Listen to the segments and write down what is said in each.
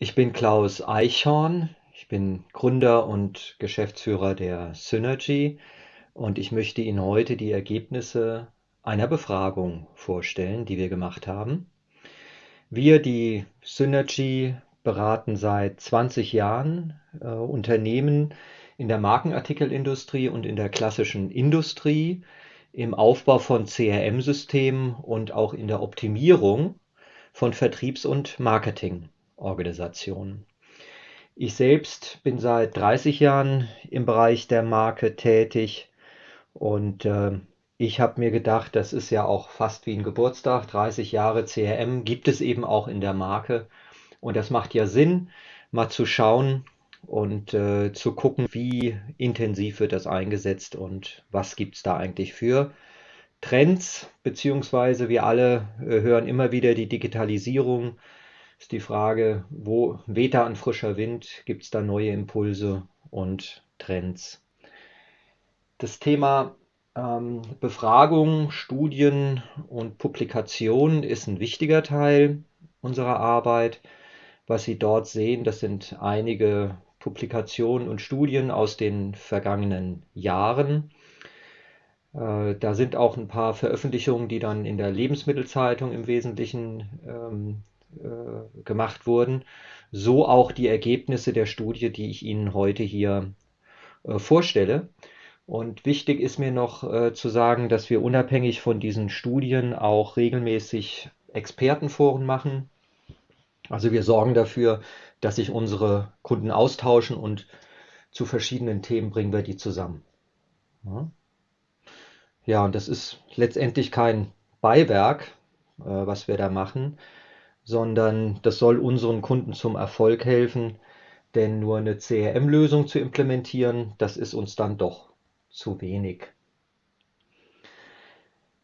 Ich bin Klaus Eichhorn. Ich bin Gründer und Geschäftsführer der Synergy und ich möchte Ihnen heute die Ergebnisse einer Befragung vorstellen, die wir gemacht haben. Wir, die Synergy, beraten seit 20 Jahren äh, Unternehmen in der Markenartikelindustrie und in der klassischen Industrie im Aufbau von CRM-Systemen und auch in der Optimierung von Vertriebs- und Marketingorganisationen. Ich selbst bin seit 30 Jahren im Bereich der Marke tätig und äh, ich habe mir gedacht, das ist ja auch fast wie ein Geburtstag. 30 Jahre CRM gibt es eben auch in der Marke. Und das macht ja Sinn, mal zu schauen und äh, zu gucken, wie intensiv wird das eingesetzt und was gibt es da eigentlich für Trends, beziehungsweise wir alle äh, hören immer wieder die Digitalisierung. Ist die Frage, wo weht da ein frischer Wind? Gibt es da neue Impulse und Trends? Das Thema ähm, Befragung, Studien und Publikation ist ein wichtiger Teil unserer Arbeit. Was Sie dort sehen, das sind einige Publikationen und Studien aus den vergangenen Jahren. Äh, da sind auch ein paar Veröffentlichungen, die dann in der Lebensmittelzeitung im Wesentlichen ähm, äh, gemacht wurden. So auch die Ergebnisse der Studie, die ich Ihnen heute hier äh, vorstelle. Und wichtig ist mir noch äh, zu sagen, dass wir unabhängig von diesen Studien auch regelmäßig Expertenforen machen. Also wir sorgen dafür, dass sich unsere Kunden austauschen und zu verschiedenen Themen bringen wir die zusammen. Ja. Ja, und das ist letztendlich kein Beiwerk, äh, was wir da machen, sondern das soll unseren Kunden zum Erfolg helfen, denn nur eine CRM-Lösung zu implementieren, das ist uns dann doch zu wenig.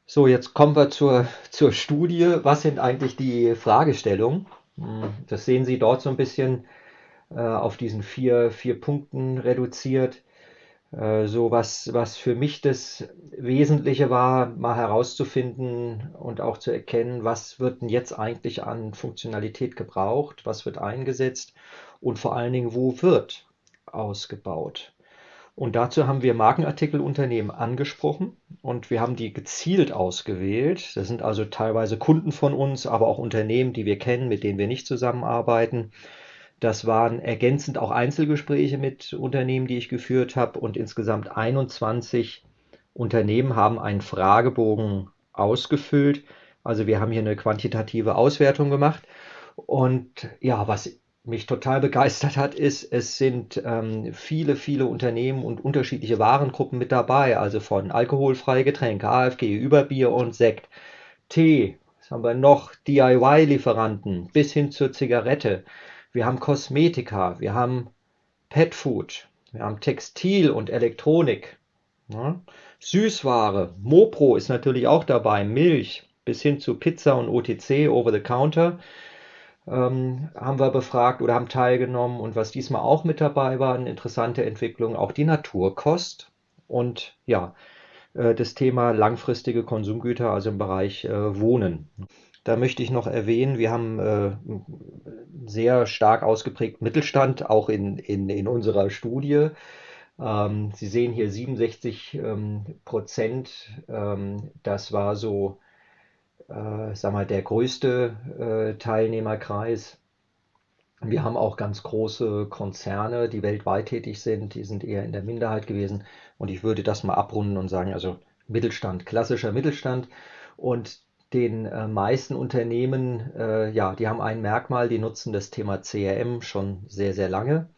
So, jetzt kommen wir zur, zur Studie. Was sind eigentlich die Fragestellungen? Hm, das sehen Sie dort so ein bisschen äh, auf diesen vier, vier Punkten reduziert. Äh, so was, was für mich das Wesentliche war, mal herauszufinden und auch zu erkennen, was wird denn jetzt eigentlich an Funktionalität gebraucht, was wird eingesetzt und vor allen Dingen, wo wird ausgebaut. Und dazu haben wir Markenartikelunternehmen angesprochen und wir haben die gezielt ausgewählt. Das sind also teilweise Kunden von uns, aber auch Unternehmen, die wir kennen, mit denen wir nicht zusammenarbeiten. Das waren ergänzend auch Einzelgespräche mit Unternehmen, die ich geführt habe. Und insgesamt 21 Unternehmen haben einen Fragebogen ausgefüllt. Also wir haben hier eine quantitative Auswertung gemacht. Und ja, was mich total begeistert hat, ist, es sind ähm, viele, viele Unternehmen und unterschiedliche Warengruppen mit dabei. Also von alkoholfreie Getränke, AFG, Überbier und Sekt, Tee, was haben wir noch, DIY-Lieferanten bis hin zur Zigarette wir haben Kosmetika, wir haben Petfood, wir haben Textil und Elektronik, ja. Süßware, Mopro ist natürlich auch dabei, Milch bis hin zu Pizza und OTC, Over the Counter, ähm, haben wir befragt oder haben teilgenommen. Und was diesmal auch mit dabei war, eine interessante Entwicklung, auch die Naturkost und ja, äh, das Thema langfristige Konsumgüter, also im Bereich äh, Wohnen. Da möchte ich noch erwähnen, wir haben äh, sehr stark ausgeprägt Mittelstand, auch in, in, in unserer Studie. Ähm, Sie sehen hier 67 ähm, Prozent. Ähm, das war so, äh, sag mal, der größte äh, Teilnehmerkreis. Wir haben auch ganz große Konzerne, die weltweit tätig sind. Die sind eher in der Minderheit gewesen. Und ich würde das mal abrunden und sagen, also Mittelstand, klassischer Mittelstand. Und den äh, meisten Unternehmen, äh, ja, die haben ein Merkmal, die nutzen das Thema CRM schon sehr, sehr lange.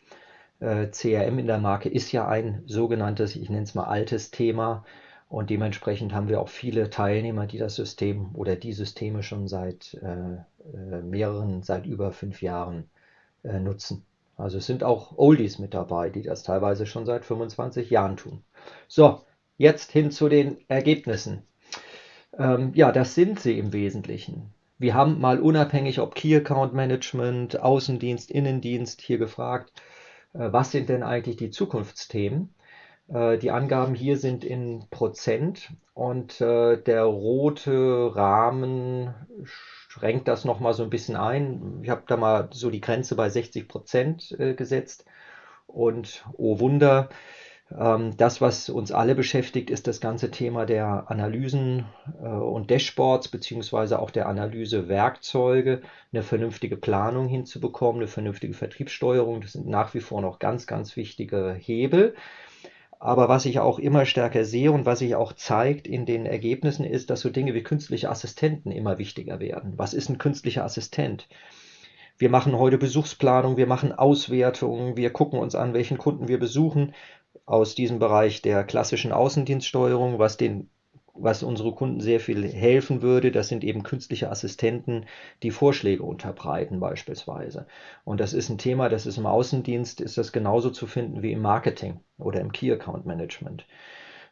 Äh, CRM in der Marke ist ja ein sogenanntes, ich nenne es mal altes Thema und dementsprechend haben wir auch viele Teilnehmer, die das System oder die Systeme schon seit äh, äh, mehreren, seit über fünf Jahren äh, nutzen. Also es sind auch Oldies mit dabei, die das teilweise schon seit 25 Jahren tun. So, jetzt hin zu den Ergebnissen. Ähm, ja, das sind sie im Wesentlichen. Wir haben mal unabhängig, ob Key Account Management, Außendienst, Innendienst hier gefragt, äh, was sind denn eigentlich die Zukunftsthemen? Äh, die Angaben hier sind in Prozent und äh, der rote Rahmen schränkt das nochmal so ein bisschen ein. Ich habe da mal so die Grenze bei 60 Prozent äh, gesetzt. Und oh Wunder, das, was uns alle beschäftigt, ist das ganze Thema der Analysen äh, und Dashboards, beziehungsweise auch der Analysewerkzeuge, eine vernünftige Planung hinzubekommen, eine vernünftige Vertriebssteuerung. Das sind nach wie vor noch ganz, ganz wichtige Hebel. Aber was ich auch immer stärker sehe und was sich auch zeigt in den Ergebnissen, ist, dass so Dinge wie künstliche Assistenten immer wichtiger werden. Was ist ein künstlicher Assistent? Wir machen heute Besuchsplanung, wir machen Auswertungen, wir gucken uns an, welchen Kunden wir besuchen aus diesem Bereich der klassischen Außendienststeuerung, was den was unsere Kunden sehr viel helfen würde, das sind eben künstliche Assistenten, die Vorschläge unterbreiten beispielsweise. Und das ist ein Thema, das ist im Außendienst, ist das genauso zu finden wie im Marketing oder im Key Account Management,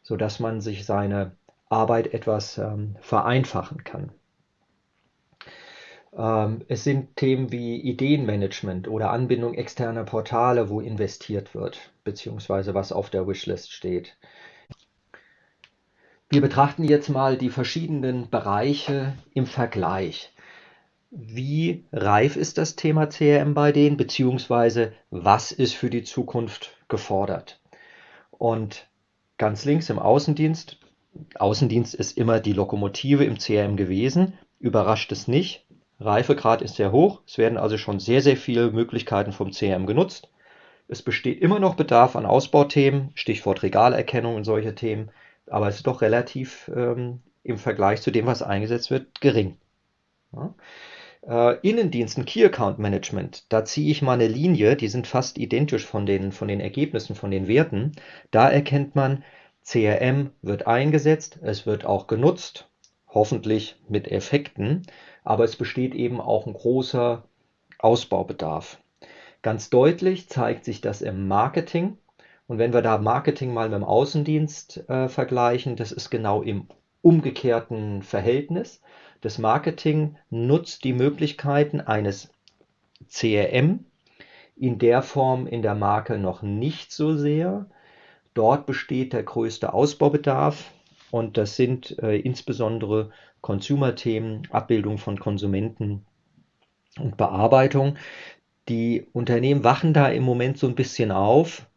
sodass man sich seine Arbeit etwas ähm, vereinfachen kann. Ähm, es sind Themen wie Ideenmanagement oder Anbindung externer Portale, wo investiert wird, beziehungsweise was auf der Wishlist steht. Wir betrachten jetzt mal die verschiedenen Bereiche im Vergleich. Wie reif ist das Thema CRM bei denen, beziehungsweise was ist für die Zukunft gefordert? Und ganz links im Außendienst, Außendienst ist immer die Lokomotive im CRM gewesen, überrascht es nicht. Reifegrad ist sehr hoch, es werden also schon sehr, sehr viele Möglichkeiten vom CRM genutzt. Es besteht immer noch Bedarf an Ausbauthemen, Stichwort Regalerkennung und solche Themen aber es ist doch relativ ähm, im Vergleich zu dem, was eingesetzt wird, gering. Ja. Äh, Innendiensten, Key Account Management, da ziehe ich mal eine Linie, die sind fast identisch von den, von den Ergebnissen, von den Werten. Da erkennt man, CRM wird eingesetzt, es wird auch genutzt, hoffentlich mit Effekten, aber es besteht eben auch ein großer Ausbaubedarf. Ganz deutlich zeigt sich das im Marketing. Und wenn wir da Marketing mal mit dem Außendienst äh, vergleichen, das ist genau im umgekehrten Verhältnis. Das Marketing nutzt die Möglichkeiten eines CRM in der Form in der Marke noch nicht so sehr. Dort besteht der größte Ausbaubedarf und das sind äh, insbesondere Consumer-Themen, Abbildung von Konsumenten und Bearbeitung. Die Unternehmen wachen da im Moment so ein bisschen auf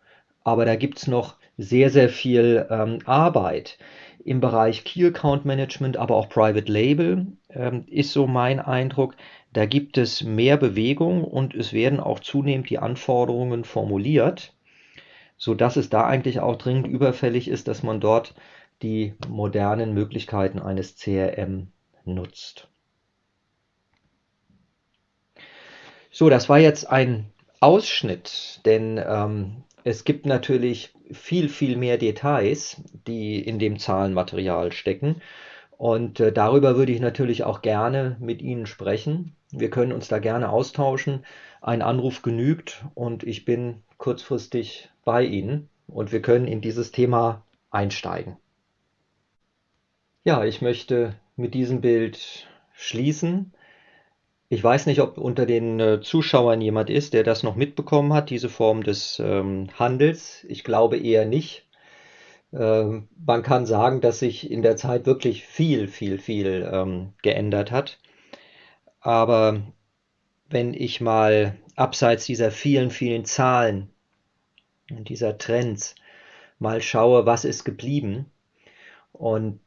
aber da gibt es noch sehr, sehr viel ähm, Arbeit im Bereich Key Account Management, aber auch Private Label ähm, ist so mein Eindruck. Da gibt es mehr Bewegung und es werden auch zunehmend die Anforderungen formuliert, sodass es da eigentlich auch dringend überfällig ist, dass man dort die modernen Möglichkeiten eines CRM nutzt. So, das war jetzt ein Ausschnitt, denn ähm, es gibt natürlich viel, viel mehr Details, die in dem Zahlenmaterial stecken. Und äh, darüber würde ich natürlich auch gerne mit Ihnen sprechen. Wir können uns da gerne austauschen. Ein Anruf genügt und ich bin kurzfristig bei Ihnen und wir können in dieses Thema einsteigen. Ja, ich möchte mit diesem Bild schließen. Ich weiß nicht, ob unter den äh, Zuschauern jemand ist, der das noch mitbekommen hat, diese Form des ähm, Handels. Ich glaube eher nicht. Ähm, man kann sagen, dass sich in der Zeit wirklich viel, viel, viel ähm, geändert hat. Aber wenn ich mal abseits dieser vielen, vielen Zahlen und dieser Trends mal schaue, was ist geblieben und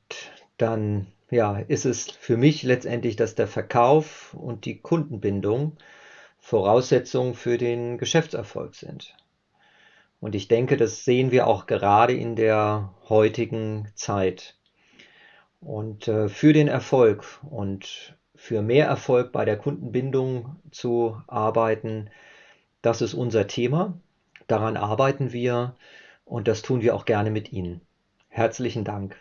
dann ja, ist es für mich letztendlich, dass der Verkauf und die Kundenbindung Voraussetzungen für den Geschäftserfolg sind. Und ich denke, das sehen wir auch gerade in der heutigen Zeit. Und äh, für den Erfolg und für mehr Erfolg bei der Kundenbindung zu arbeiten, das ist unser Thema. Daran arbeiten wir und das tun wir auch gerne mit Ihnen. Herzlichen Dank.